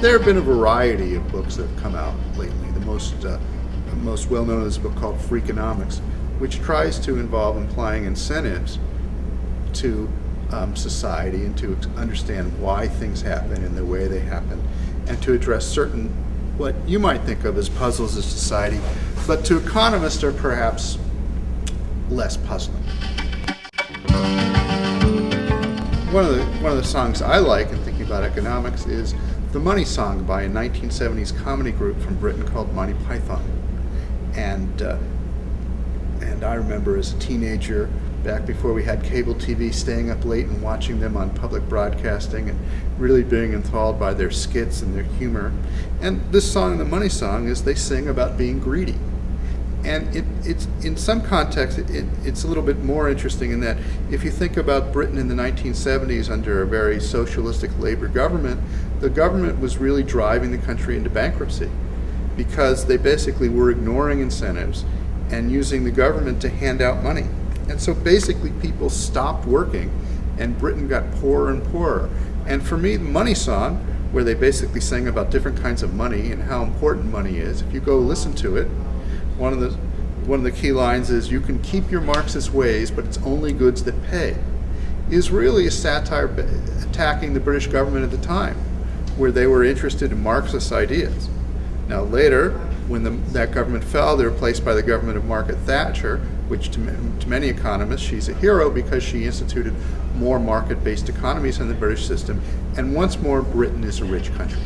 There have been a variety of books that have come out lately. The most, uh, most well-known is a book called Freakonomics, which tries to involve implying incentives to um, society and to understand why things happen in the way they happen and to address certain what you might think of as puzzles of society, but to economists are perhaps less puzzling. One of the one of the songs I like in thinking about economics is the Money Song by a 1970s comedy group from Britain called Monty Python, and uh, and I remember as a teenager back before we had cable TV, staying up late and watching them on public broadcasting and really being enthralled by their skits and their humor. And this song, the Money Song, is they sing about being greedy and it, it's in some context it, it, it's a little bit more interesting in that if you think about Britain in the 1970s under a very socialistic labor government, the government was really driving the country into bankruptcy because they basically were ignoring incentives and using the government to hand out money. And so basically people stopped working and Britain got poorer and poorer. And for me, the Money Song, where they basically sing about different kinds of money and how important money is, if you go listen to it, one of the one of the key lines is you can keep your Marxist ways, but it's only goods that pay, is really a satire attacking the British government at the time, where they were interested in Marxist ideas. Now later, when the, that government fell, they were replaced by the government of Margaret Thatcher, which to, to many economists, she's a hero because she instituted more market-based economies in the British system, and once more, Britain is a rich country.